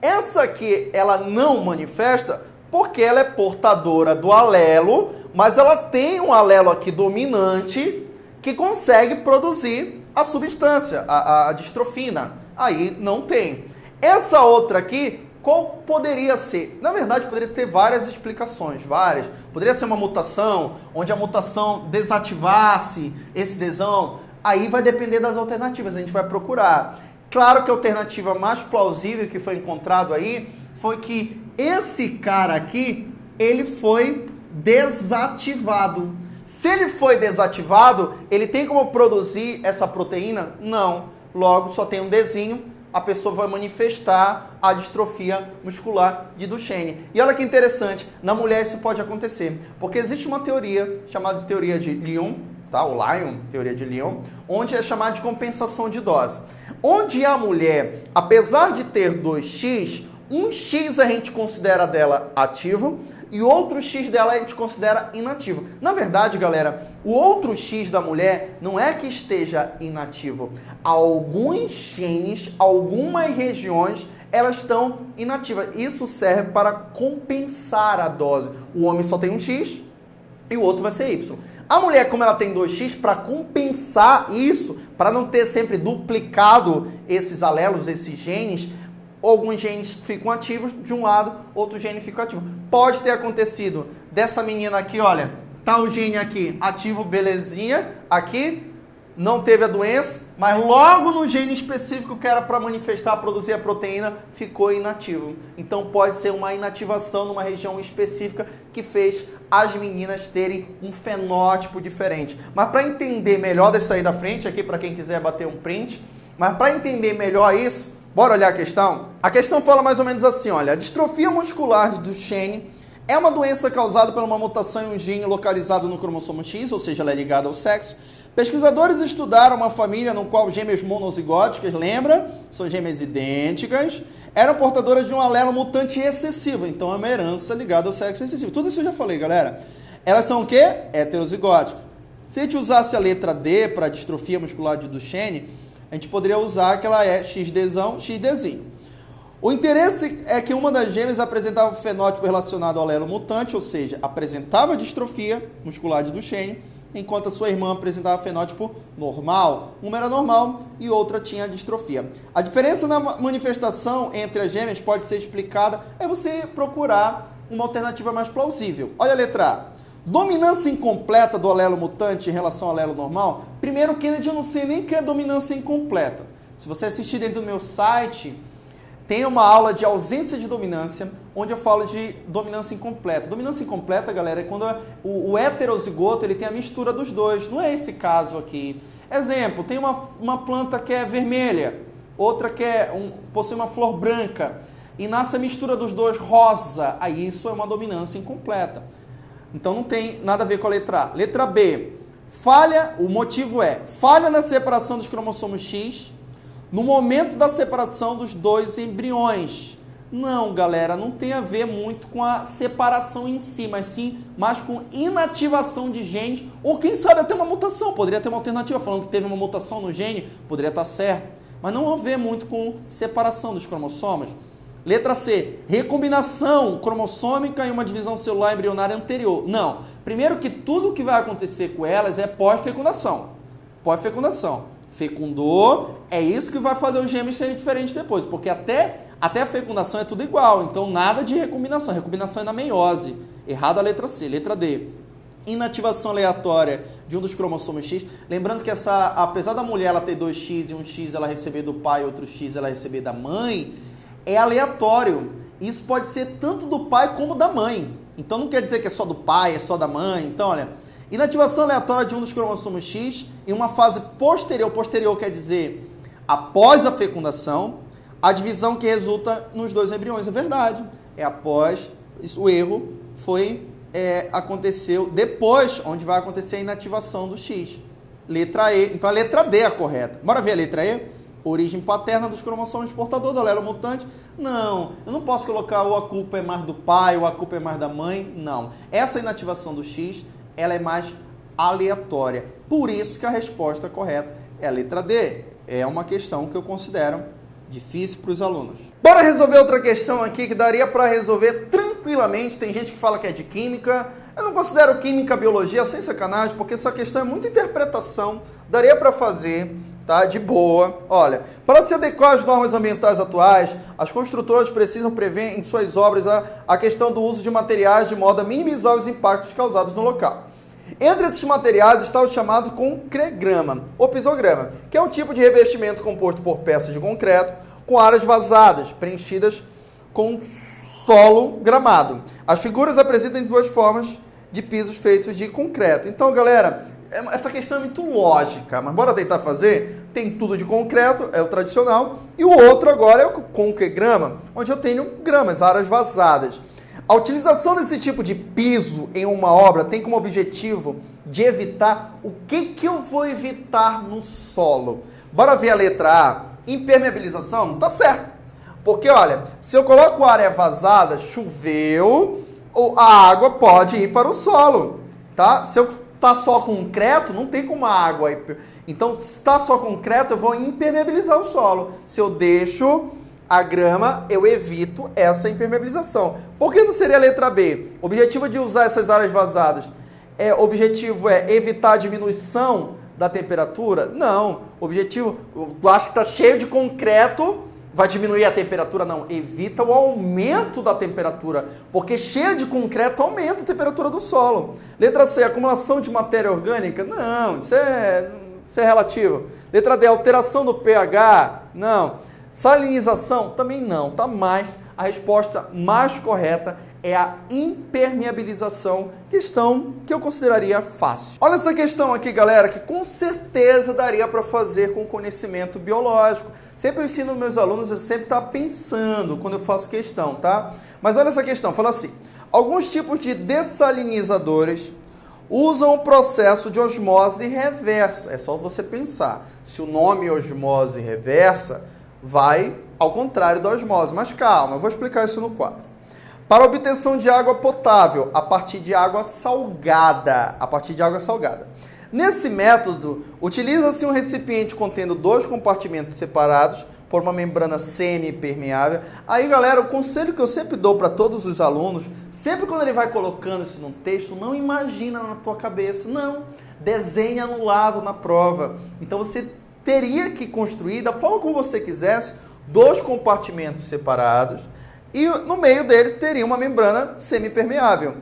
S1: essa aqui ela não manifesta porque ela é portadora do alelo, mas ela tem um alelo aqui dominante que consegue produzir a substância, a, a distrofina. Aí não tem. Essa outra aqui qual poderia ser? Na verdade, poderia ter várias explicações, várias. Poderia ser uma mutação, onde a mutação desativasse esse desão. Aí vai depender das alternativas, a gente vai procurar. Claro que a alternativa mais plausível que foi encontrado aí foi que esse cara aqui, ele foi desativado. Se ele foi desativado, ele tem como produzir essa proteína? Não. Logo, só tem um desenho, a pessoa vai manifestar a distrofia muscular de Duchenne. E olha que interessante, na mulher isso pode acontecer, porque existe uma teoria chamada de teoria de Lyon, tá? O Lyon, teoria de Lyon, onde é chamada de compensação de dose. Onde a mulher, apesar de ter 2x, um X a gente considera dela ativo e outro X dela a gente considera inativo. Na verdade, galera, o outro X da mulher não é que esteja inativo. Alguns genes, algumas regiões, elas estão inativas. Isso serve para compensar a dose. O homem só tem um X e o outro vai ser Y. A mulher, como ela tem 2x, para compensar isso, para não ter sempre duplicado esses alelos, esses genes, alguns genes ficam ativos de um lado, outro gene fica ativo. Pode ter acontecido dessa menina aqui, olha, tá o gene aqui ativo, belezinha, aqui não teve a doença, mas logo no gene específico que era para manifestar, produzir a proteína, ficou inativo. Então pode ser uma inativação numa região específica que fez as meninas terem um fenótipo diferente. Mas para entender melhor, deixa aí da frente aqui para quem quiser bater um print, mas para entender melhor isso, Bora olhar a questão? A questão fala mais ou menos assim, olha, a distrofia muscular de Duchenne é uma doença causada por uma mutação em um gene localizado no cromossomo X, ou seja, ela é ligada ao sexo. Pesquisadores estudaram uma família no qual gêmeas monozigóticas, lembra? São gêmeas idênticas, eram portadoras de um alelo mutante excessivo, então é uma herança ligada ao sexo excessivo. Tudo isso eu já falei, galera. Elas são o quê? Heterozigóticas. Se a gente usasse a letra D para distrofia muscular de Duchenne, a gente poderia usar que ela é XDzão, XDzinho. O interesse é que uma das gêmeas apresentava fenótipo relacionado ao alelo mutante, ou seja, apresentava distrofia muscular de Duchenne, enquanto a sua irmã apresentava fenótipo normal. Uma era normal e outra tinha distrofia. A diferença na manifestação entre as gêmeas pode ser explicada é você procurar uma alternativa mais plausível. Olha a letra A. Dominância incompleta do alelo mutante em relação ao alelo normal? Primeiro, Kennedy, eu não sei nem o que é dominância incompleta. Se você assistir dentro do meu site, tem uma aula de ausência de dominância, onde eu falo de dominância incompleta. Dominância incompleta, galera, é quando o, o heterozigoto ele tem a mistura dos dois. Não é esse caso aqui. Exemplo, tem uma, uma planta que é vermelha, outra que é um, possui uma flor branca, e nasce a mistura dos dois rosa. Aí isso é uma dominância incompleta. Então não tem nada a ver com a letra A. Letra B. Falha, o motivo é falha na separação dos cromossomos X no momento da separação dos dois embriões. Não, galera, não tem a ver muito com a separação em si, mas sim mais com inativação de genes, ou quem sabe até uma mutação. Poderia ter uma alternativa falando que teve uma mutação no gene, poderia estar certo, mas não a ver muito com separação dos cromossomos. Letra C, recombinação cromossômica em uma divisão celular embrionária anterior. Não. Primeiro que tudo que vai acontecer com elas é pós-fecundação. Pós-fecundação. Fecundou, é isso que vai fazer os gêmeos serem diferentes depois, porque até, até a fecundação é tudo igual, então nada de recombinação. Recombinação é na meiose. Errado a letra C. Letra D, inativação aleatória de um dos cromossomos X. Lembrando que essa, apesar da mulher ela ter dois X e um X ela receber do pai, outro X ela receber da mãe, é aleatório. Isso pode ser tanto do pai como da mãe. Então não quer dizer que é só do pai, é só da mãe. Então, olha, inativação aleatória de um dos cromossomos X em uma fase posterior, posterior quer dizer após a fecundação, a divisão que resulta nos dois embriões. É verdade. É após, o erro foi, é, aconteceu depois, onde vai acontecer a inativação do X. Letra E. Então a letra D é a correta. Bora ver a letra E? Origem paterna dos cromossomos portador do alelo mutante. Não, eu não posso colocar ou a culpa é mais do pai ou a culpa é mais da mãe. Não. Essa inativação do X, ela é mais aleatória. Por isso que a resposta correta é a letra D. É uma questão que eu considero difícil para os alunos. Bora resolver outra questão aqui que daria para resolver tranquilamente. Tem gente que fala que é de química. Eu não considero química biologia sem sacanagem, porque essa questão é muita interpretação. Daria para fazer tá? De boa. Olha, para se adequar às normas ambientais atuais, as construtoras precisam prever em suas obras a, a questão do uso de materiais de modo a minimizar os impactos causados no local. Entre esses materiais está o chamado concregrama, ou pisograma, que é um tipo de revestimento composto por peças de concreto com áreas vazadas, preenchidas com solo gramado. As figuras apresentam duas formas de pisos feitos de concreto. Então, galera, essa questão é muito lógica, mas bora tentar fazer? Tem tudo de concreto, é o tradicional, e o outro agora é o conquegrama, onde eu tenho gramas, áreas vazadas. A utilização desse tipo de piso em uma obra tem como objetivo de evitar o que, que eu vou evitar no solo. Bora ver a letra A. Impermeabilização? Tá certo. Porque, olha, se eu coloco área vazada, choveu, a água pode ir para o solo, tá? Se eu tá só concreto, não tem como a água... Então, se está só concreto, eu vou impermeabilizar o solo. Se eu deixo a grama, eu evito essa impermeabilização. Por que não seria a letra B? O objetivo de usar essas áreas vazadas é, objetivo é evitar a diminuição da temperatura? Não. O objetivo, eu acho que está cheio de concreto, vai diminuir a temperatura? Não. Evita o aumento da temperatura, porque cheio de concreto aumenta a temperatura do solo. Letra C, acumulação de matéria orgânica? Não, isso é, isso é relativo. Letra D, alteração do pH? Não. Salinização? Também não, tá mais. A resposta mais correta é a impermeabilização, questão que eu consideraria fácil. Olha essa questão aqui, galera, que com certeza daria para fazer com conhecimento biológico. Sempre eu ensino meus alunos a sempre estar tá pensando quando eu faço questão, tá? Mas olha essa questão, fala assim: alguns tipos de dessalinizadores usam o processo de osmose reversa. É só você pensar. Se o nome osmose reversa, vai ao contrário da osmose. Mas calma, eu vou explicar isso no quadro. Para obtenção de água potável, a partir de água salgada. A partir de água salgada. Nesse método, utiliza-se um recipiente contendo dois compartimentos separados por uma membrana semi-permeável. Aí, galera, o conselho que eu sempre dou para todos os alunos, sempre quando ele vai colocando isso num texto, não imagina na tua cabeça, não. Desenha no lado na prova. Então você teria que construir, da forma como você quisesse, dois compartimentos separados e no meio deles teria uma membrana semipermeável.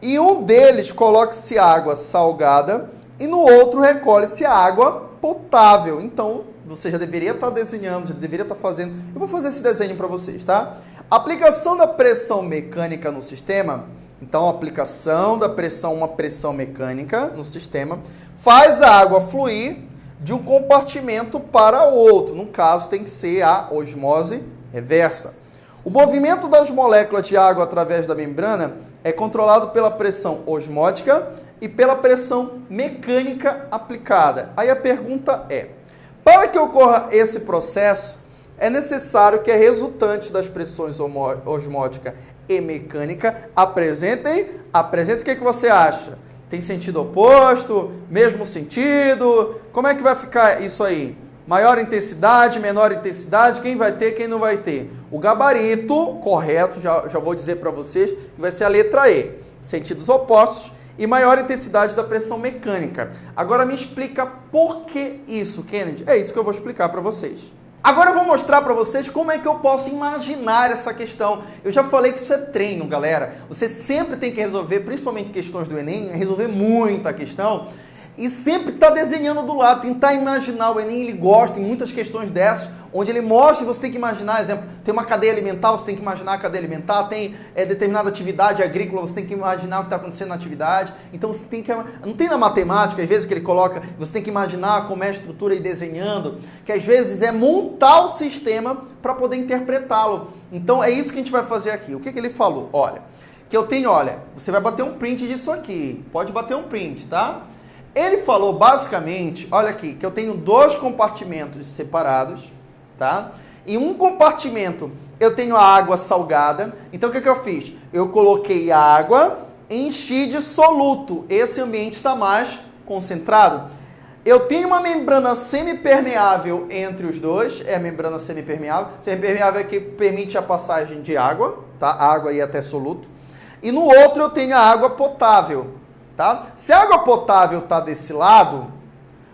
S1: E um deles coloque-se água salgada e no outro recolhe-se água potável. Então, você já deveria estar desenhando, já deveria estar fazendo. Eu vou fazer esse desenho para vocês, tá? Aplicação da pressão mecânica no sistema. Então, aplicação da pressão, uma pressão mecânica no sistema, faz a água fluir de um compartimento para outro. No caso, tem que ser a osmose reversa. O movimento das moléculas de água através da membrana é controlado pela pressão osmótica e pela pressão mecânica aplicada. Aí a pergunta é: para que ocorra esse processo, é necessário que a resultante das pressões osmótica e mecânica apresentem, apresente o que, que você acha? Tem sentido oposto? Mesmo sentido? Como é que vai ficar isso aí? Maior intensidade, menor intensidade, quem vai ter, quem não vai ter? O gabarito correto, já, já vou dizer para vocês, que vai ser a letra E. Sentidos opostos e maior intensidade da pressão mecânica. Agora me explica por que isso, Kennedy? É isso que eu vou explicar para vocês. Agora eu vou mostrar para vocês como é que eu posso imaginar essa questão. Eu já falei que isso é treino, galera. Você sempre tem que resolver, principalmente questões do Enem, resolver muita questão e sempre está desenhando do lado, tentar imaginar. O Enem ele gosta em muitas questões dessas, onde ele mostra você tem que imaginar, exemplo, tem uma cadeia alimentar, você tem que imaginar a cadeia alimentar, tem é, determinada atividade agrícola, você tem que imaginar o que está acontecendo na atividade. Então você tem que. Não tem na matemática, às vezes, que ele coloca, você tem que imaginar como é a estrutura e desenhando, que às vezes é montar o sistema para poder interpretá-lo. Então é isso que a gente vai fazer aqui. O que, que ele falou? Olha, que eu tenho, olha, você vai bater um print disso aqui. Pode bater um print, tá? Ele falou basicamente, olha aqui, que eu tenho dois compartimentos separados, tá? Em um compartimento eu tenho a água salgada. Então o que, que eu fiz? Eu coloquei água, enchi de soluto. Esse ambiente está mais concentrado. Eu tenho uma membrana semipermeável entre os dois, é a membrana semipermeável. Semipermeável é que permite a passagem de água, tá? Água e até soluto. E no outro eu tenho a água potável. Tá? Se a água potável está desse lado,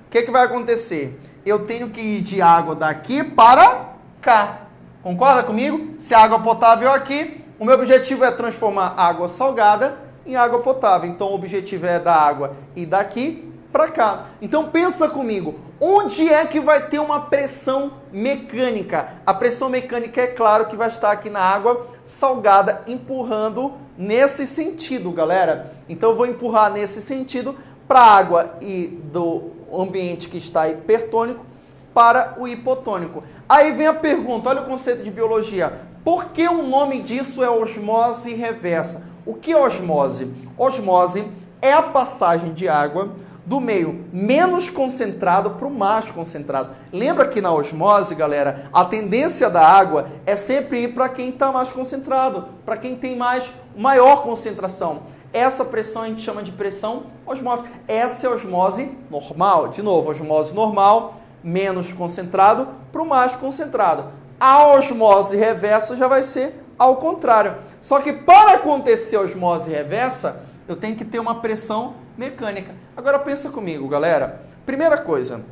S1: o que, que vai acontecer? Eu tenho que ir de água daqui para cá. Concorda comigo? Se a água potável é aqui, o meu objetivo é transformar água salgada em água potável. Então o objetivo é da água ir daqui para cá. Então pensa comigo, onde é que vai ter uma pressão mecânica? A pressão mecânica é claro que vai estar aqui na água salgada empurrando nesse sentido, galera. Então eu vou empurrar nesse sentido para a água e do ambiente que está hipertônico para o hipotônico. Aí vem a pergunta, olha o conceito de biologia. Por que o nome disso é osmose reversa? O que é osmose? Osmose é a passagem de água do meio menos concentrado para o mais concentrado. Lembra que na osmose, galera, a tendência da água é sempre ir para quem está mais concentrado, para quem tem mais maior concentração. Essa pressão a gente chama de pressão osmótica. Essa é a osmose normal. De novo, osmose normal, menos concentrado para o mais concentrado. A osmose reversa já vai ser ao contrário. Só que para acontecer a osmose reversa, eu tenho que ter uma pressão mecânica. Agora pensa comigo, galera. Primeira coisa,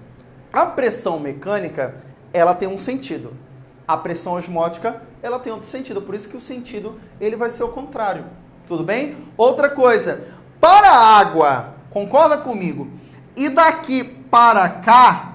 S1: a pressão mecânica, ela tem um sentido. A pressão osmótica, ela tem outro sentido. Por isso que o sentido, ele vai ser o contrário. Tudo bem? Outra coisa, para a água, concorda comigo? E daqui para cá,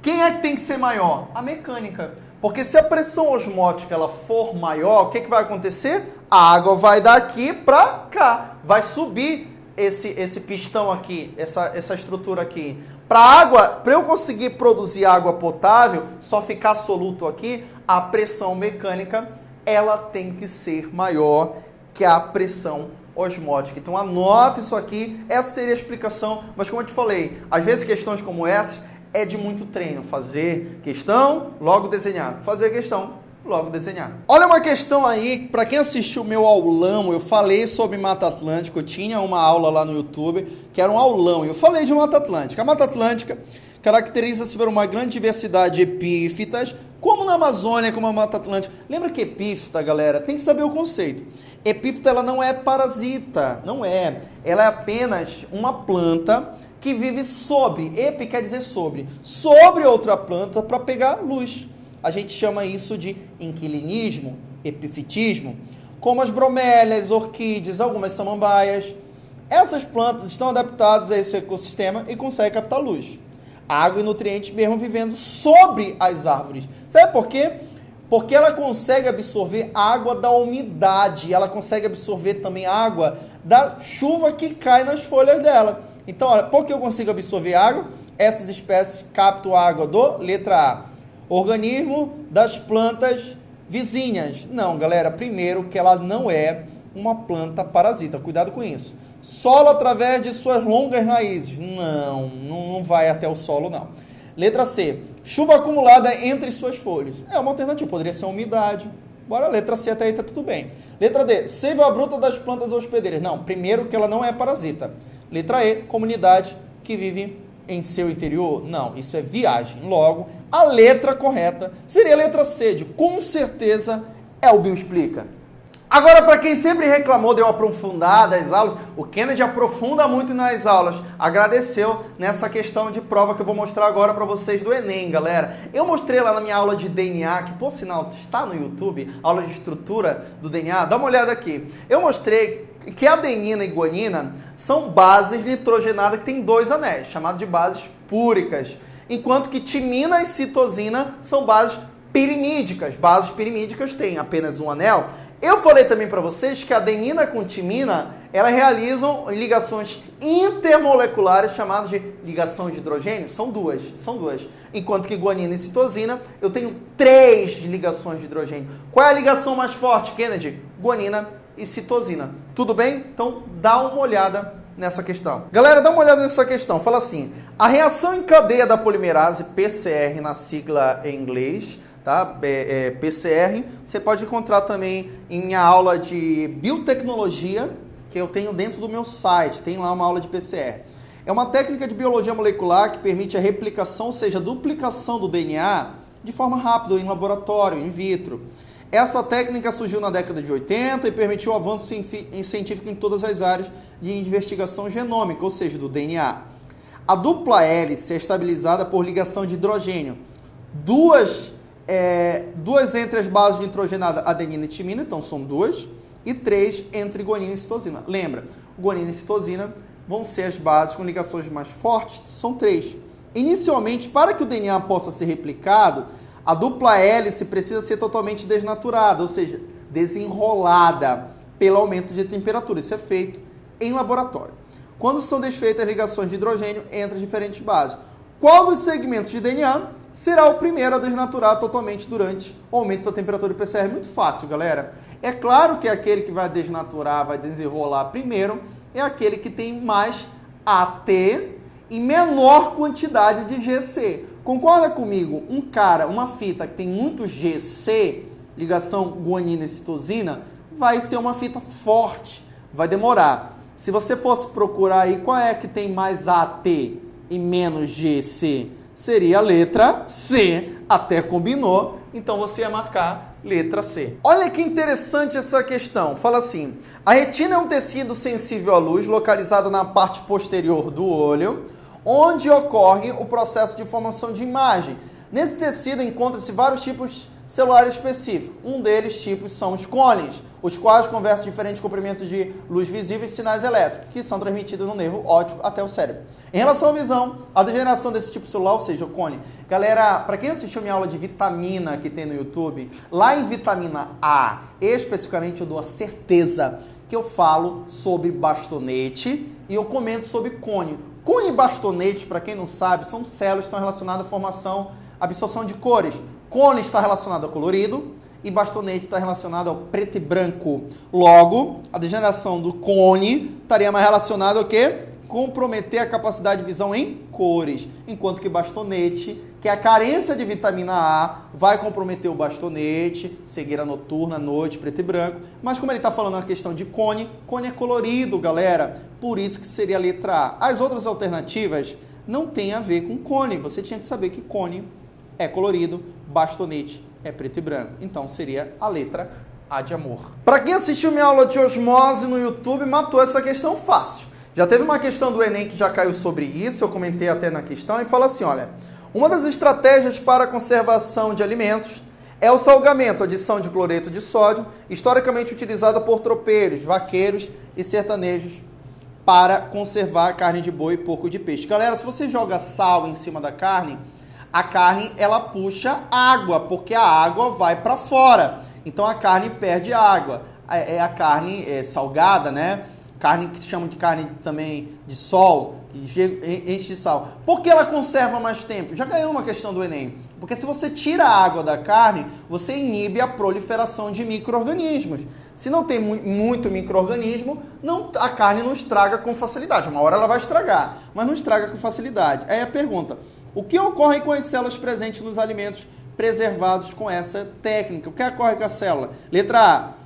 S1: quem é que tem que ser maior? A mecânica. Porque se a pressão osmótica ela for maior, o que, que vai acontecer? A água vai daqui para cá, vai subir esse, esse pistão aqui, essa, essa estrutura aqui. Para água, para eu conseguir produzir água potável, só ficar soluto aqui, a pressão mecânica ela tem que ser maior que a pressão osmótica. Então anota isso aqui, essa seria a explicação, mas como eu te falei, às vezes questões como essa é de muito treino. Fazer questão, logo desenhar. Fazer questão, logo desenhar. Olha uma questão aí, para quem assistiu o meu aulão, eu falei sobre Mata Atlântica, eu tinha uma aula lá no YouTube, que era um aulão, e eu falei de Mata Atlântica. A Mata Atlântica caracteriza-se por uma grande diversidade de epífitas, como na Amazônia, como a Mata Atlântica. Lembra que epífita, galera, tem que saber o conceito. Epífita, ela não é parasita, não é. Ela é apenas uma planta que vive sobre, epi quer dizer sobre, sobre outra planta para pegar luz. A gente chama isso de inquilinismo, epifitismo, como as bromélias, orquídeas, algumas samambaias. Essas plantas estão adaptadas a esse ecossistema e conseguem captar luz. Água e nutrientes mesmo vivendo sobre as árvores. Sabe por quê? Porque ela consegue absorver água da umidade, ela consegue absorver também água da chuva que cai nas folhas dela. Então, olha, por que eu consigo absorver água? Essas espécies captam água do letra A. Organismo das plantas vizinhas. Não, galera, primeiro que ela não é uma planta parasita. Cuidado com isso. Solo através de suas longas raízes. Não, não vai até o solo, não. Letra C. Chuva acumulada entre suas folhas. É uma alternativa, poderia ser umidade. Bora, letra C até aí tá tudo bem. Letra D. Seiva bruta das plantas hospedeiras. Não, primeiro que ela não é parasita. Letra E, comunidade que vive em seu interior. Não, isso é viagem. Logo, a letra correta seria a letra C, de com certeza é o Bill Explica. Agora, para quem sempre reclamou de eu aprofundar das aulas, o Kennedy aprofunda muito nas aulas. Agradeceu nessa questão de prova que eu vou mostrar agora para vocês do Enem, galera. Eu mostrei lá na minha aula de DNA, que por sinal está no YouTube, aula de estrutura do DNA. Dá uma olhada aqui. Eu mostrei que adenina e guanina são bases nitrogenadas que têm dois anéis, chamados de bases púricas, enquanto que timina e citosina são bases pirimídicas. Bases pirimídicas têm apenas um anel. Eu falei também para vocês que a adenina com timina, elas realizam ligações intermoleculares chamadas de ligação de hidrogênio. São duas, são duas. Enquanto que guanina e citosina, eu tenho três ligações de hidrogênio. Qual é a ligação mais forte, Kennedy? Guanina e citosina. Tudo bem? Então dá uma olhada nessa questão. Galera, dá uma olhada nessa questão. Fala assim: a reação em cadeia da polimerase PCR na sigla em inglês, tá? É, é, PCR, você pode encontrar também em aula de biotecnologia que eu tenho dentro do meu site. Tem lá uma aula de PCR. É uma técnica de biologia molecular que permite a replicação, ou seja, a duplicação do DNA de forma rápida em laboratório, in vitro. Essa técnica surgiu na década de 80 e permitiu avanço científico em todas as áreas de investigação genômica, ou seja, do DNA. A dupla hélice é estabilizada por ligação de hidrogênio. Duas, é, duas entre as bases de nitrogenada, adenina e timina, então são duas, e três entre guanina e citosina. Lembra, guanina e citosina vão ser as bases com ligações mais fortes, são três. Inicialmente, para que o DNA possa ser replicado, a dupla hélice precisa ser totalmente desnaturada, ou seja, desenrolada pelo aumento de temperatura. Isso é feito em laboratório. Quando são desfeitas as ligações de hidrogênio entre as diferentes bases. Qual dos segmentos de DNA será o primeiro a desnaturar totalmente durante o aumento da temperatura do PCR? Muito fácil, galera. É claro que aquele que vai desnaturar, vai desenrolar primeiro, é aquele que tem mais AT em menor quantidade de GC. Concorda comigo? Um cara, uma fita que tem muito GC, ligação guanina e citosina, vai ser uma fita forte, vai demorar. Se você fosse procurar aí qual é que tem mais AT e menos GC, seria a letra C. Até combinou, então você ia marcar letra C. Olha que interessante essa questão. Fala assim: a retina é um tecido sensível à luz, localizado na parte posterior do olho, onde ocorre o processo de formação de imagem. Nesse tecido encontram-se vários tipos celular específico. Um deles tipos são os cones, os quais convertem diferentes comprimentos de luz visível e sinais elétricos, que são transmitidos no nervo óptico até o cérebro. Em relação à visão, a degeneração desse tipo celular, ou seja, o cone. Galera, para quem assistiu minha aula de vitamina que tem no YouTube, lá em vitamina A, especificamente eu dou a certeza que eu falo sobre bastonete e eu comento sobre cone. Cone e bastonete, para quem não sabe, são células que estão relacionadas à formação, absorção de cores. Cone está relacionado ao colorido e bastonete está relacionado ao preto e branco. Logo, a degeneração do cone estaria mais relacionada ao quê? Comprometer a capacidade de visão em cores, enquanto que bastonete, que a carência de vitamina A, vai comprometer o bastonete, cegueira noturna, noite, preto e branco. Mas como ele está falando na questão de cone, cone é colorido, galera. Por isso que seria a letra A. As outras alternativas não têm a ver com cone. Você tinha que saber que cone é colorido, bastonete é preto e branco. Então seria a letra A de amor. Para quem assistiu minha aula de osmose no YouTube, matou essa questão fácil. Já teve uma questão do Enem que já caiu sobre isso, eu comentei até na questão, e fala assim: olha, uma das estratégias para a conservação de alimentos é o salgamento, adição de cloreto de sódio, historicamente utilizada por tropeiros, vaqueiros e sertanejos para conservar carne de boi e porco de peixe. Galera, se você joga sal em cima da carne, a carne ela puxa água, porque a água vai para fora. Então a carne perde água. É a carne é, salgada, né? Carne que se chama de carne também de sol, enche de sal. Por que ela conserva mais tempo? Já ganhou uma questão do Enem. Porque se você tira a água da carne, você inibe a proliferação de micro-organismos. Se não tem muito micro-organismo, a carne não estraga com facilidade. Uma hora ela vai estragar, mas não estraga com facilidade. Aí a pergunta, o que ocorre com as células presentes nos alimentos preservados com essa técnica? O que ocorre com a célula? Letra A.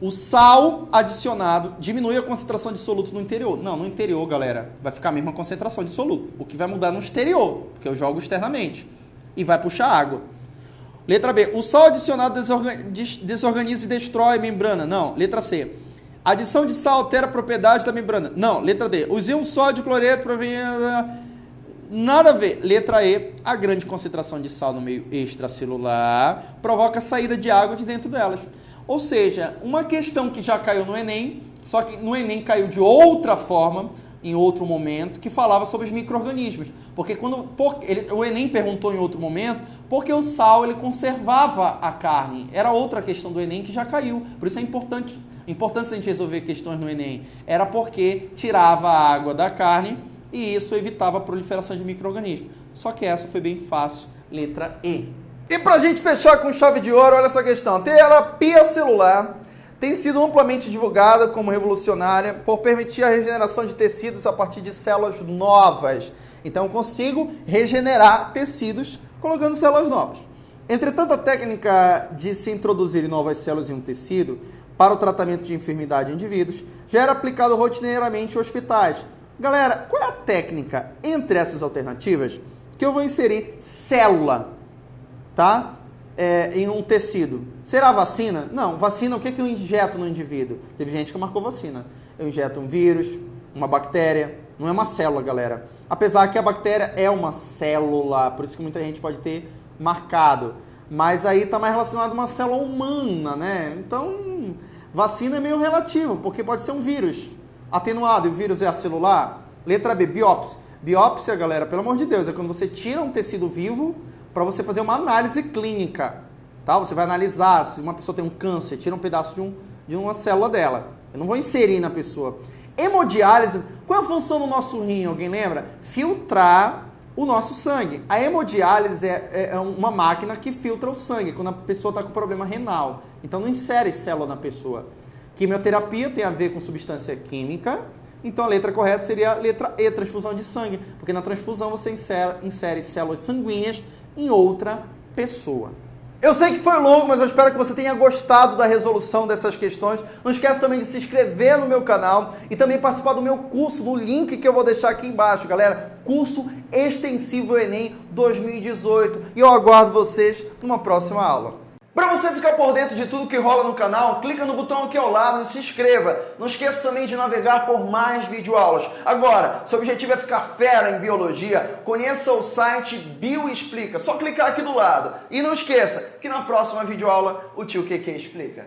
S1: O sal adicionado diminui a concentração de solutos no interior. Não, no interior, galera, vai ficar a mesma concentração de soluto. O que vai mudar no exterior, porque eu jogo externamente. E vai puxar água. Letra B. O sal adicionado desorganiza e destrói a membrana. Não. Letra C. Adição de sal altera a propriedade da membrana. Não. Letra D. Os íons sódio cloreto provém Nada a ver. Letra E, a grande concentração de sal no meio extracelular provoca a saída de água de dentro delas. Ou seja, uma questão que já caiu no Enem, só que no Enem caiu de outra forma, em outro momento, que falava sobre os micro-organismos. Porque quando por, ele, o Enem perguntou em outro momento, porque o sal ele conservava a carne. Era outra questão do Enem que já caiu. Por isso é importante, importante a gente resolver questões no Enem. Era porque tirava a água da carne e isso evitava a proliferação de micro-organismos. Só que essa foi bem fácil, letra E. E para a gente fechar com chave de ouro, olha essa questão. Terapia celular tem sido amplamente divulgada como revolucionária por permitir a regeneração de tecidos a partir de células novas. Então eu consigo regenerar tecidos colocando células novas. Entretanto, a técnica de se introduzir novas células em um tecido para o tratamento de enfermidade em indivíduos já era aplicado rotineiramente em hospitais, Galera, qual é a técnica entre essas alternativas que eu vou inserir célula, tá? É, em um tecido. Será vacina? Não, vacina, o que, que eu injeto no indivíduo? Teve gente que marcou vacina. Eu injeto um vírus, uma bactéria, não é uma célula, galera. Apesar que a bactéria é uma célula, por isso que muita gente pode ter marcado. Mas aí está mais relacionado a uma célula humana, né? Então, vacina é meio relativo, porque pode ser um vírus atenuado e o vírus é acelular? Letra B, biópsia. Biópsia, galera, pelo amor de Deus, é quando você tira um tecido vivo para você fazer uma análise clínica. Tá? Você vai analisar se uma pessoa tem um câncer, tira um pedaço de, um, de uma célula dela. Eu não vou inserir na pessoa. Hemodiálise, qual é a função do nosso rim? Alguém lembra? Filtrar o nosso sangue. A hemodiálise é, é, é uma máquina que filtra o sangue quando a pessoa está com problema renal. Então não insere célula na pessoa. Quimioterapia tem a ver com substância química. Então a letra correta seria a letra E, transfusão de sangue. Porque na transfusão você insere, insere células sanguíneas em outra pessoa. Eu sei que foi longo, mas eu espero que você tenha gostado da resolução dessas questões. Não esquece também de se inscrever no meu canal e também participar do meu curso no link que eu vou deixar aqui embaixo, galera. Curso Extensivo Enem 2018. E eu aguardo vocês numa próxima aula. Para você ficar por dentro de tudo que rola no canal, clica no botão aqui ao lado e se inscreva. Não esqueça também de navegar por mais videoaulas. Agora, seu objetivo é ficar fera em biologia, conheça o site Bioexplica. Só clicar aqui do lado. E não esqueça que na próxima videoaula o tio QQ explica.